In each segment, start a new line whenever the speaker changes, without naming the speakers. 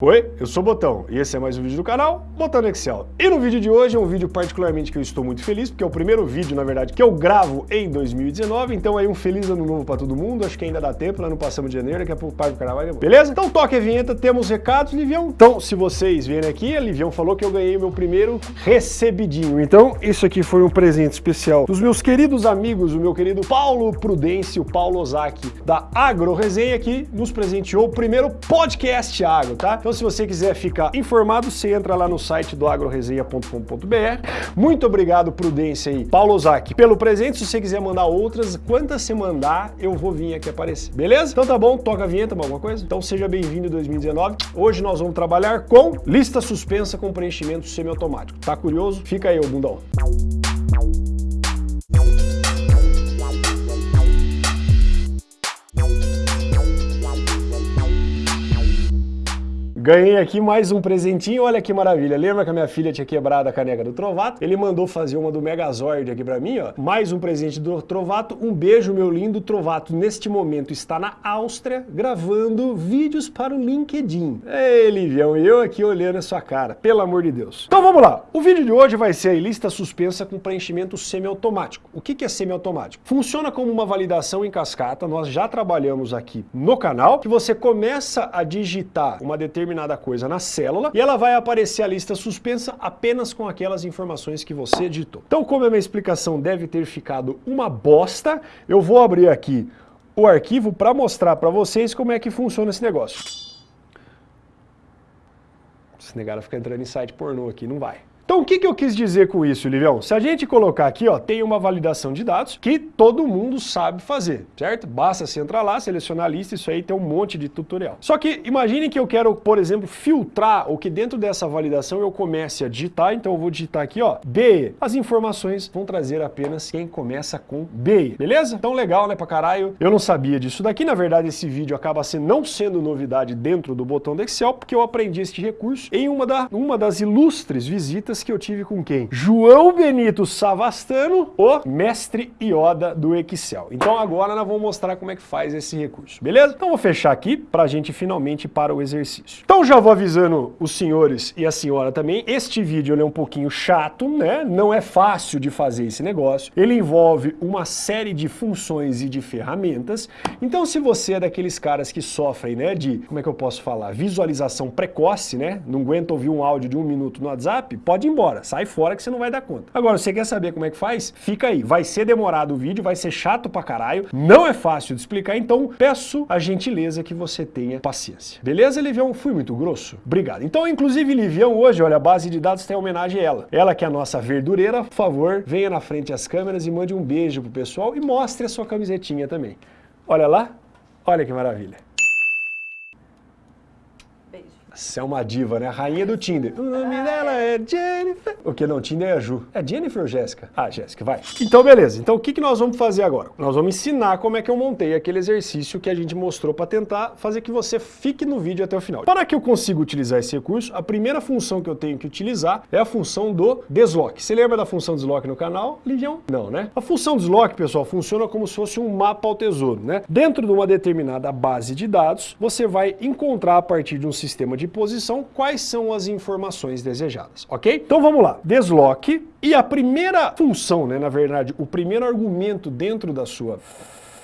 Oi, eu sou o Botão e esse é mais um vídeo do canal Botão no Excel. E no vídeo de hoje é um vídeo particularmente que eu estou muito feliz, porque é o primeiro vídeo, na verdade, que eu gravo em 2019, então aí um feliz ano novo para todo mundo, acho que ainda dá tempo, nós não passamos de janeiro, daqui a pouco para o carnaval, beleza? Então toque a vinheta, temos recados, Livião. Então, se vocês vierem aqui, a Livião falou que eu ganhei o meu primeiro recebidinho, então isso aqui foi um presente especial dos meus queridos amigos, o meu querido Paulo Prudêncio, Paulo Ozaki, da Agro Resenha, que nos presenteou o primeiro podcast agro, tá? Então se você quiser ficar informado, você entra lá no site do agroresenha.com.br. Muito obrigado, Prudência e Paulo Ozaki, pelo presente. Se você quiser mandar outras, quantas você mandar, eu vou vir aqui aparecer. Beleza? Então tá bom, toca a vinheta, alguma coisa? Então seja bem-vindo em 2019. Hoje nós vamos trabalhar com lista suspensa com preenchimento semiautomático. Tá curioso? Fica aí, ô bundão. Ganhei aqui mais um presentinho, olha que maravilha. Lembra que a minha filha tinha quebrado a caneca do Trovato? Ele mandou fazer uma do Megazord aqui pra mim, ó. Mais um presente do Trovato. Um beijo, meu lindo Trovato. Neste momento está na Áustria, gravando vídeos para o LinkedIn. Ei, Livião, eu aqui olhando a sua cara, pelo amor de Deus. Então vamos lá. O vídeo de hoje vai ser a lista suspensa com preenchimento semiautomático. O que é semiautomático? Funciona como uma validação em cascata, nós já trabalhamos aqui no canal, que você começa a digitar uma determinada determinada coisa na célula e ela vai aparecer a lista suspensa apenas com aquelas informações que você digitou. Então, como a minha explicação deve ter ficado uma bosta, eu vou abrir aqui o arquivo para mostrar para vocês como é que funciona esse negócio. Esse negado ficar entrando em site pornô aqui, não vai. Então o que, que eu quis dizer com isso, Livião? Se a gente colocar aqui, ó, tem uma validação de dados que todo mundo sabe fazer, certo? Basta você entrar lá, selecionar a lista, isso aí tem um monte de tutorial. Só que imagine que eu quero, por exemplo, filtrar ou que dentro dessa validação eu comece a digitar, então eu vou digitar aqui, ó, B. As informações vão trazer apenas quem começa com B, beleza? Então legal, né, pra caralho. Eu não sabia disso daqui, na verdade esse vídeo acaba sendo, não sendo novidade dentro do botão do Excel, porque eu aprendi este recurso em uma, da, uma das ilustres visitas que eu tive com quem? João Benito Savastano, o mestre Ioda do Excel. Então agora nós vamos mostrar como é que faz esse recurso, beleza? Então vou fechar aqui para a gente finalmente para o exercício. Então já vou avisando os senhores e a senhora também, este vídeo é um pouquinho chato, né? Não é fácil de fazer esse negócio. Ele envolve uma série de funções e de ferramentas. Então se você é daqueles caras que sofrem, né, de, como é que eu posso falar, visualização precoce, né? Não aguenta ouvir um áudio de um minuto no WhatsApp, pode embora, sai fora que você não vai dar conta. Agora, você quer saber como é que faz? Fica aí, vai ser demorado o vídeo, vai ser chato pra caralho, não é fácil de explicar, então peço a gentileza que você tenha paciência. Beleza, Livião? Fui muito grosso? Obrigado. Então, inclusive, Livião, hoje, olha, a base de dados tem homenagem a ela. Ela que é a nossa verdureira, por favor, venha na frente às câmeras e mande um beijo pro pessoal e mostre a sua camisetinha também. Olha lá, olha que maravilha. Você é uma diva, né? A rainha do Tinder. O nome dela é Jennifer. O que não? Tinder é a Ju. É Jennifer ou Jéssica? Ah, Jéssica, vai. Então, beleza. Então, o que, que nós vamos fazer agora? Nós vamos ensinar como é que eu montei aquele exercício que a gente mostrou para tentar fazer que você fique no vídeo até o final. Para que eu consiga utilizar esse recurso, a primeira função que eu tenho que utilizar é a função do desloque. Você lembra da função desloque no canal, Livião? Não, né? A função desloque, pessoal, funciona como se fosse um mapa ao tesouro, né? Dentro de uma determinada base de dados, você vai encontrar a partir de um sistema de posição quais são as informações desejadas, ok? Então vamos lá, desloque, e a primeira função, né, na verdade, o primeiro argumento dentro da sua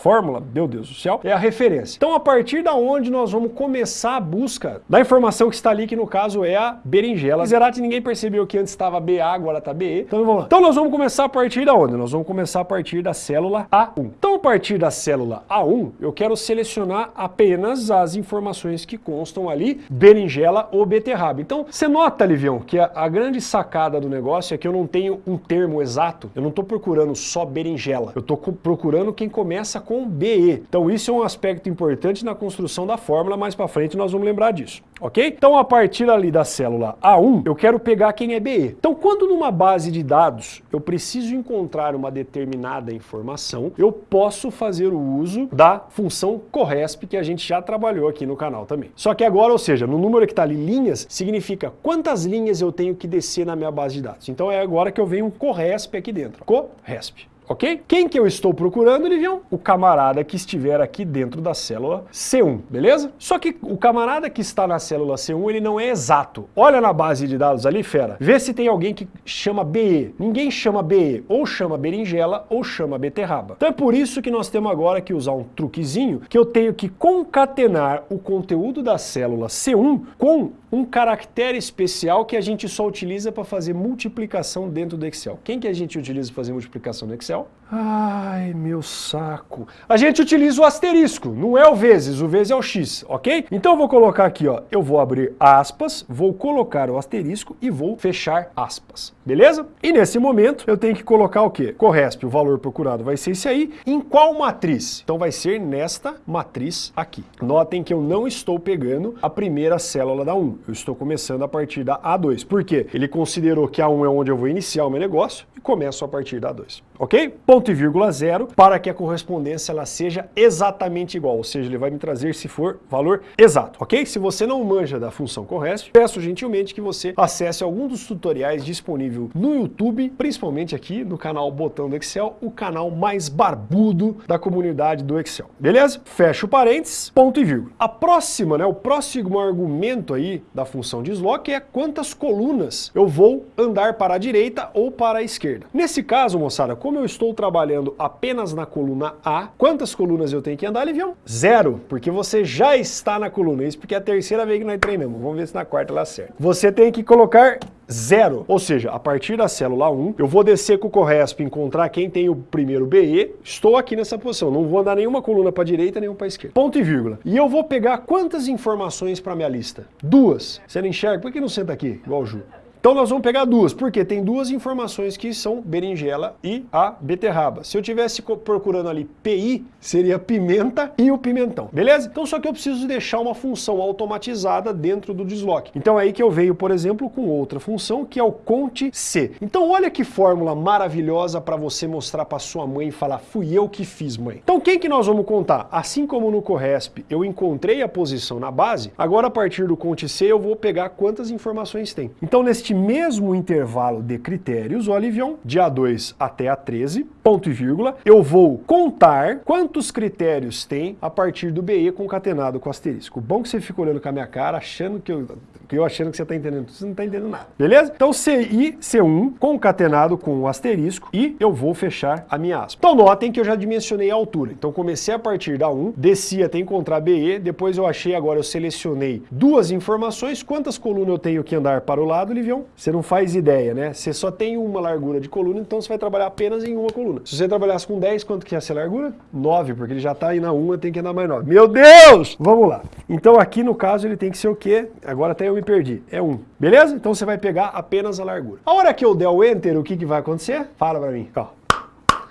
fórmula, meu Deus do céu, é a referência. Então, a partir da onde nós vamos começar a busca da informação que está ali, que no caso é a berinjela. Zerati, ninguém percebeu que antes estava BA, agora está BE. Então, vamos lá. Então, nós vamos começar a partir da onde? Nós vamos começar a partir da célula A1. Então, a partir da célula A1, eu quero selecionar apenas as informações que constam ali, berinjela ou beterraba. Então, você nota, Livião, que a, a grande sacada do negócio é que eu não tenho um termo exato, eu não estou procurando só berinjela, eu estou procurando quem começa com BE. Então isso é um aspecto importante na construção da fórmula, mais para frente nós vamos lembrar disso, ok? Então a partir ali da célula A1, eu quero pegar quem é BE. Então quando numa base de dados eu preciso encontrar uma determinada informação, eu posso fazer o uso da função corresp que a gente já trabalhou aqui no canal também. Só que agora, ou seja, no número que está ali linhas, significa quantas linhas eu tenho que descer na minha base de dados. Então é agora que eu venho um corresp aqui dentro. Corresp ok? Quem que eu estou procurando, Livião? O camarada que estiver aqui dentro da célula C1, beleza? Só que o camarada que está na célula C1, ele não é exato. Olha na base de dados ali, fera, vê se tem alguém que chama BE. Ninguém chama BE, ou chama berinjela, ou chama beterraba. Então é por isso que nós temos agora que usar um truquezinho, que eu tenho que concatenar o conteúdo da célula C1 com um caractere especial que a gente só utiliza para fazer multiplicação dentro do Excel. Quem que a gente utiliza para fazer multiplicação no Excel? Ai, meu saco. A gente utiliza o asterisco, não é o vezes, o vezes é o x, ok? Então eu vou colocar aqui, ó, eu vou abrir aspas, vou colocar o asterisco e vou fechar aspas, beleza? E nesse momento eu tenho que colocar o quê? Corresp, o valor procurado vai ser esse aí. Em qual matriz? Então vai ser nesta matriz aqui. Notem que eu não estou pegando a primeira célula da 1, eu estou começando a partir da A2. Por quê? Ele considerou que a 1 é onde eu vou iniciar o meu negócio e começo a partir da A2, ok? Ponto e vírgula zero para que a correspondência ela seja exatamente igual, ou seja, ele vai me trazer se for valor exato, ok? Se você não manja da função corresp, peço gentilmente que você acesse algum dos tutoriais disponível no YouTube, principalmente aqui no canal Botão do Excel, o canal mais barbudo da comunidade do Excel, beleza? Fecho parênteses, ponto e vírgula. A próxima, né, o próximo argumento aí da função de slot é quantas colunas eu vou andar para a direita ou para a esquerda. Nesse caso, moçada, como eu estou trabalhando apenas na coluna A, quantas colunas eu tenho que andar, Livião? Zero, porque você já está na coluna. Isso porque é a terceira vez que nós treinamos. Vamos ver se na quarta ela acerta. Você tem que colocar zero. Ou seja, a partir da célula 1, eu vou descer com o Corresp, encontrar quem tem o primeiro BE, estou aqui nessa posição, não vou andar nenhuma coluna para a direita, nenhuma para esquerda. Ponto e vírgula. E eu vou pegar quantas informações para minha lista? Duas. Você não enxerga? Por que não senta aqui, igual o Ju? Então nós vamos pegar duas, porque tem duas informações que são berinjela e a beterraba. Se eu tivesse procurando ali PI, seria pimenta e o pimentão, beleza? Então só que eu preciso deixar uma função automatizada dentro do desloque. Então é aí que eu venho, por exemplo, com outra função que é o conte C. Então olha que fórmula maravilhosa para você mostrar para sua mãe e falar, fui eu que fiz, mãe. Então quem que nós vamos contar? Assim como no Corresp eu encontrei a posição na base, agora a partir do conte C eu vou pegar quantas informações tem. Então neste neste mesmo intervalo de critérios, o Alivion, de A2 até A13, ponto e vírgula, eu vou contar quantos critérios tem a partir do BE concatenado com asterisco. Bom que você fica olhando com a minha cara, achando que eu, que eu achando que você está entendendo, você não está entendendo nada. Beleza? Então CI, C1, concatenado com o asterisco, e eu vou fechar a minha aspa. Então notem que eu já dimensionei a altura. Então comecei a partir da 1, desci até encontrar BE, depois eu achei, agora eu selecionei duas informações, quantas colunas eu tenho que andar para o lado, Livião? você não faz ideia, né? Você só tem uma largura de coluna, então você vai trabalhar apenas em uma coluna. Se você trabalhasse com 10, quanto que ia ser a largura? 9, porque ele já está aí na 1, tem que andar mais 9. Meu Deus! Vamos lá. Então aqui no caso ele tem que ser o quê? Agora até eu me perdi. É 1. Beleza? Então você vai pegar apenas a largura. A hora que eu der o Enter, o que, que vai acontecer? Fala pra mim. Ó.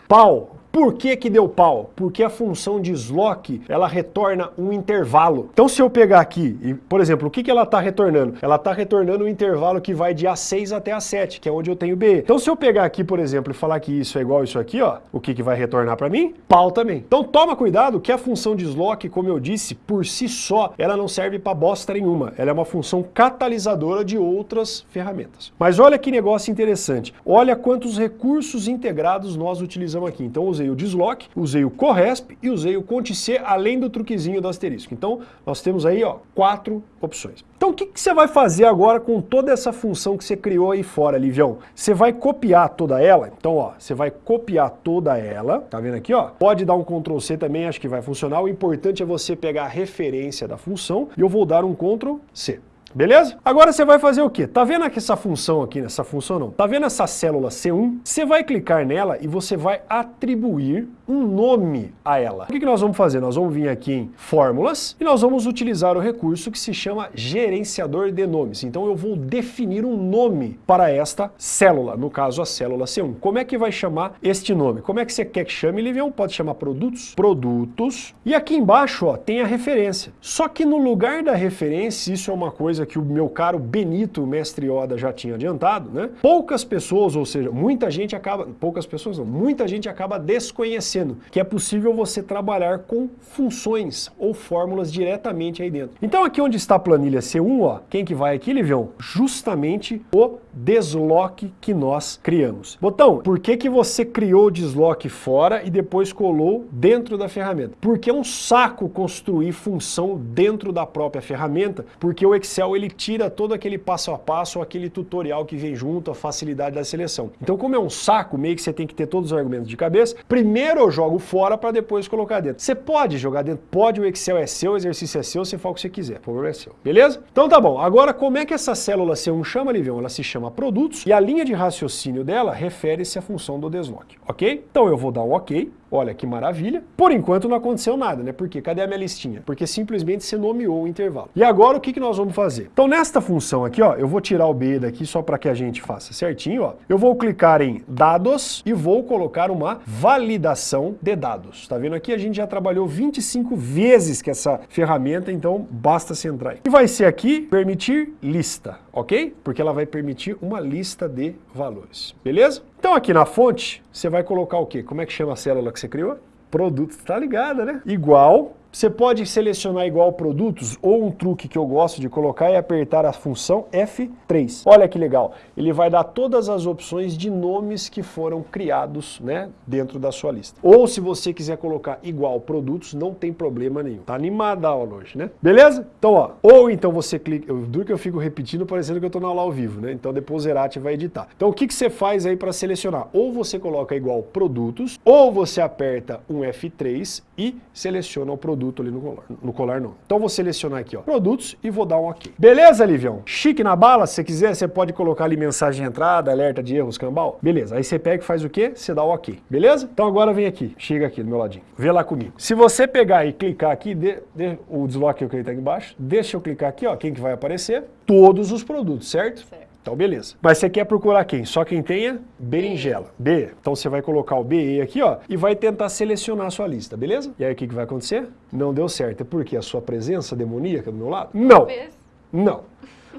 Pau! Por que que deu pau? Porque a função de slot, ela retorna um intervalo. Então se eu pegar aqui, e, por exemplo, o que, que ela está retornando? Ela está retornando um intervalo que vai de A6 até A7, que é onde eu tenho B. Então se eu pegar aqui, por exemplo, e falar que isso é igual a isso aqui, ó, o que, que vai retornar para mim? Pau também. Então toma cuidado que a função de slot, como eu disse, por si só, ela não serve para bosta nenhuma. Ela é uma função catalisadora de outras ferramentas. Mas olha que negócio interessante. Olha quantos recursos integrados nós utilizamos aqui. Então os usei o deslock, usei o corresp e usei o conte-c, além do truquezinho do asterisco. Então, nós temos aí ó, quatro opções. Então, o que, que você vai fazer agora com toda essa função que você criou aí fora, Livião? Você vai copiar toda ela. Então, ó, você vai copiar toda ela. Tá vendo aqui, ó? Pode dar um Ctrl C também, acho que vai funcionar. O importante é você pegar a referência da função e eu vou dar um Ctrl C. Beleza? Agora você vai fazer o quê? Tá vendo aqui essa função aqui, nessa função não? Tá vendo essa célula C1? Você vai clicar nela e você vai atribuir um nome a ela. O que, nós vamos fazer? Nós vamos vir aqui em Fórmulas e nós vamos utilizar o recurso que se chama Gerenciador de Nomes. Então eu vou definir um nome para esta célula, no caso a célula C1. Como é que vai chamar este nome? Como é que você quer que chame, Livião? Pode chamar Produtos? Produtos. E aqui embaixo ó, tem a referência. Só que no lugar da referência, isso é uma coisa que o meu caro Benito, mestre Oda, já tinha adiantado, né? Poucas pessoas, ou seja, muita gente acaba, poucas pessoas não, muita gente acaba desconhecendo que é possível você trabalhar com funções ou fórmulas diretamente aí dentro. Então aqui onde está a planilha C1, ó, quem que vai aqui, Livião? Justamente o desloque que nós criamos. Botão, por que que você criou o desloque fora e depois colou dentro da ferramenta? Porque é um saco construir função dentro da própria ferramenta, porque o Excel ele tira todo aquele passo a passo, aquele tutorial que vem junto, a facilidade da seleção. Então como é um saco, meio que você tem que ter todos os argumentos de cabeça, primeiro eu jogo fora para depois colocar dentro. Você pode jogar dentro, pode, o Excel é seu, o exercício é seu, você faz o que você quiser, o problema é seu. Beleza? Então tá bom, agora como é que essa célula C1 chama, Livião? Ela se chama produtos e a linha de raciocínio dela refere-se à função do desloque, ok? Então eu vou dar um ok, Olha que maravilha. Por enquanto não aconteceu nada, né? Por quê? Cadê a minha listinha? Porque simplesmente você nomeou o intervalo. E agora o que, que nós vamos fazer? Então nesta função aqui, ó, eu vou tirar o B daqui só para que a gente faça certinho, ó. Eu vou clicar em dados e vou colocar uma validação de dados. Tá vendo aqui? A gente já trabalhou 25 vezes com essa ferramenta, então basta se entrar aí. E vai ser aqui permitir lista, ok? Porque ela vai permitir uma lista de valores, beleza? Então aqui na fonte, você vai colocar o quê? Como é que chama a célula que você criou? Produto, tá ligado, né? Igual você pode selecionar igual produtos, ou um truque que eu gosto de colocar é apertar a função F3. Olha que legal, ele vai dar todas as opções de nomes que foram criados né, dentro da sua lista. Ou se você quiser colocar igual produtos, não tem problema nenhum. Tá animada a aula hoje, né? Beleza? Então, ó, ou então você clica, eu duro que eu fico repetindo parecendo que eu tô na aula ao vivo, né? Então depois o Zerati vai editar. Então o que, que você faz aí para selecionar? Ou você coloca igual produtos, ou você aperta um F3 e seleciona o produto produto ali no colar. No colar não. Então vou selecionar aqui, ó, produtos e vou dar um ok. Beleza, Livião? Chique na bala, se você quiser, você pode colocar ali mensagem de entrada, alerta de erros, cambal. Beleza, aí você pega e faz o quê? Você dá o ok. Beleza? Então agora vem aqui, chega aqui do meu ladinho. Vê lá comigo. Se você pegar e clicar aqui, o desloque que eu cliquei aqui embaixo, deixa eu clicar aqui, ó, quem que vai aparecer? Todos os produtos, certo? Certo. Então, beleza. Mas você quer procurar quem? Só quem tenha berinjela. B. Então você vai colocar o BE aqui, ó, e vai tentar selecionar a sua lista, beleza? E aí o que, que vai acontecer? Não deu certo. É porque a sua presença demoníaca do meu lado? Não. Não.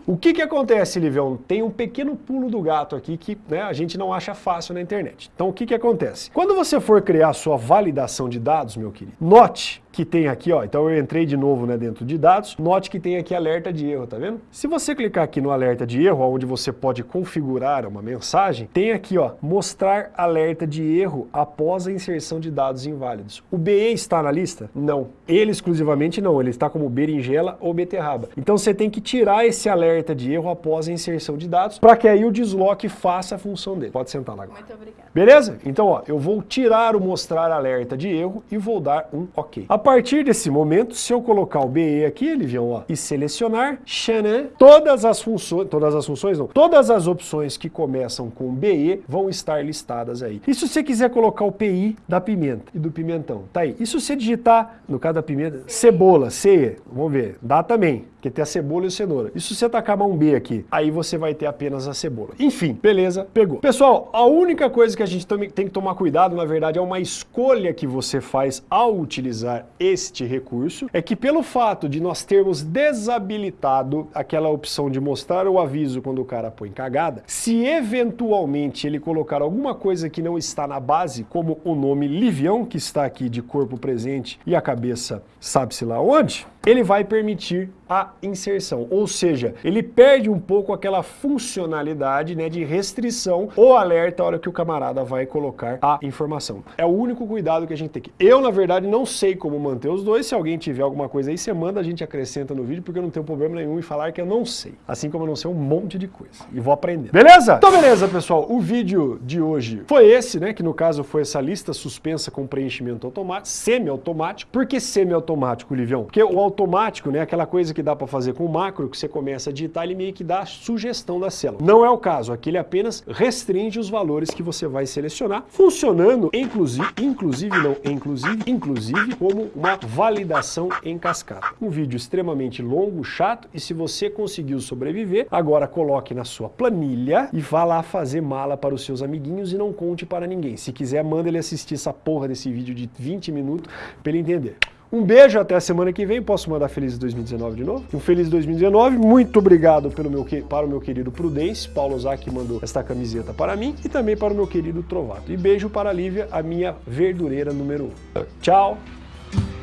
O que, que acontece, Livião? Tem um pequeno pulo do gato aqui que né, a gente não acha fácil na internet. Então, o que, que acontece? Quando você for criar a sua validação de dados, meu querido, note que tem aqui, ó, então eu entrei de novo né, dentro de dados, note que tem aqui alerta de erro, tá vendo? Se você clicar aqui no alerta de erro, onde você pode configurar uma mensagem, tem aqui, ó, mostrar alerta de erro após a inserção de dados inválidos. O BE está na lista? Não. Ele exclusivamente não, ele está como berinjela ou beterraba. Então você tem que tirar esse alerta de erro após a inserção de dados, para que aí o desloque faça a função dele. Pode sentar lá agora. Muito obrigado. Beleza? Então, ó, eu vou tirar o mostrar alerta de erro e vou dar um OK. A partir desse momento, se eu colocar o BE aqui, Elivião, ó, e selecionar, xanã, todas as funções, todas as funções não, todas as opções que começam com BE vão estar listadas aí. E se você quiser colocar o PI da pimenta e do pimentão, tá aí. E se você digitar, no caso da pimenta, cebola, C, vamos ver, dá também porque tem a cebola e a cenoura. E se você tacar um B aqui, aí você vai ter apenas a cebola. Enfim, beleza, pegou. Pessoal, a única coisa que a gente tem que tomar cuidado, na verdade, é uma escolha que você faz ao utilizar este recurso, é que pelo fato de nós termos desabilitado aquela opção de mostrar o aviso quando o cara põe cagada, se eventualmente ele colocar alguma coisa que não está na base, como o nome Livião, que está aqui de corpo presente e a cabeça sabe-se lá onde, ele vai permitir a inserção, ou seja, ele perde um pouco aquela funcionalidade né, de restrição ou alerta a hora que o camarada vai colocar a informação. É o único cuidado que a gente tem que... Eu, na verdade, não sei como manter os dois, se alguém tiver alguma coisa aí, você manda, a gente acrescenta no vídeo, porque eu não tenho problema nenhum em falar que eu não sei, assim como eu não sei um monte de coisa, e vou aprender. Beleza? Então beleza, pessoal, o vídeo de hoje foi esse, né, que no caso foi essa lista suspensa com preenchimento automático, semi-automático. Por que semi-automático, Livião? Porque o automático, né, aquela coisa que dá para fazer com o macro, que você começa a digitar, ele meio que dá a sugestão da célula. Não é o caso, aqui ele apenas restringe os valores que você vai selecionar, funcionando inclusive, inclusive não, inclusive, inclusive como uma validação em cascata. Um vídeo extremamente longo, chato, e se você conseguiu sobreviver, agora coloque na sua planilha e vá lá fazer mala para os seus amiguinhos e não conte para ninguém. Se quiser, manda ele assistir essa porra desse vídeo de 20 minutos para ele entender. Um beijo, até a semana que vem. Posso mandar Feliz 2019 de novo? Um Feliz 2019. Muito obrigado pelo meu, para o meu querido Prudence. Paulo Zac mandou esta camiseta para mim e também para o meu querido Trovato. E beijo para a Lívia, a minha verdureira número 1. Um. Tchau.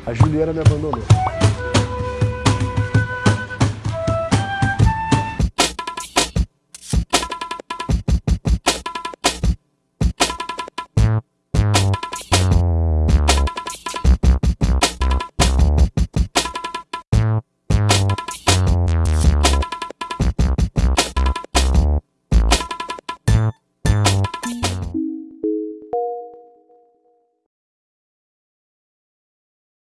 A Juliana me abandonou.